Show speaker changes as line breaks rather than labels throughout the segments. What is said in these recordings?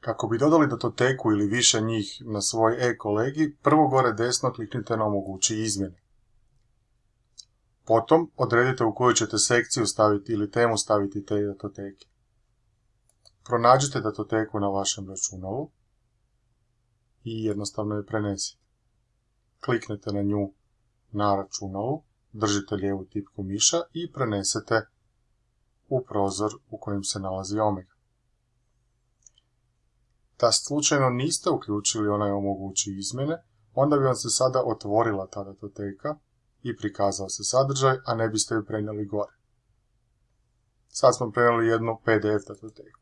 Kako bi dodali datoteku ili više njih na svoj e-kolegi, prvo gore desno kliknite na omogući izmjene. Potom odredite u koju ćete sekciju staviti ili temu staviti te datoteke. Pronađite datoteku na vašem računalu i jednostavno je prenesite. Kliknete na nju na računalu, držite lijevu tipku miša i prenesete u prozor u kojem se nalazi Omega. Da slučajno niste uključili onaj omogući izmjene, onda bi vam se sada otvorila ta datoteka i prikazao se sadržaj, a ne biste ju prenijeli gore. Sad smo prenijeli jednu PDF datoteku.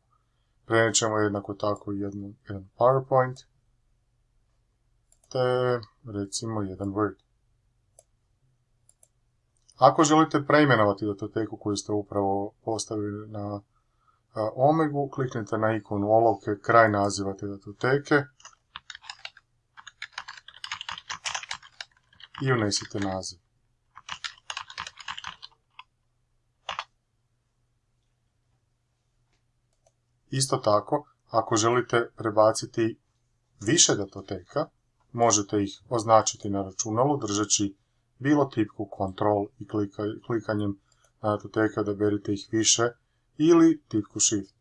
Prenijet ćemo jednako tako jednu, jedan PowerPoint, te recimo jedan Word. Ako želite preimenovati datoteku koju ste upravo postavili na Omegu, kliknite na ikonu olovke kraj naziva te datoteke i unesite naziv. Isto tako, ako želite prebaciti više datoteka, možete ih označiti na računalu držeći bilo tipku Ctrl i klikanjem na da berite ih više ili tipku Shift.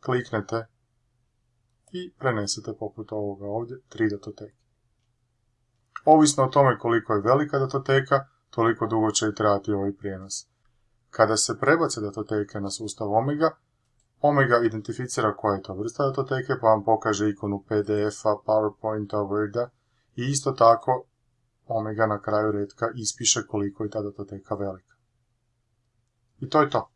Kliknete i prenesete poput ovoga ovdje tri datoteke. Ovisno o tome koliko je velika datoteka, toliko dugo će i trajati ovaj prijenos. Kada se prebace datoteke na sustav Omega, Omega identificira koja je to vrsta datoteke pa vam pokaže ikonu PDF-a, PowerPointa, Worda i isto tako Omega na kraju redka ispiše koliko je ta datoteka velika. I to je to.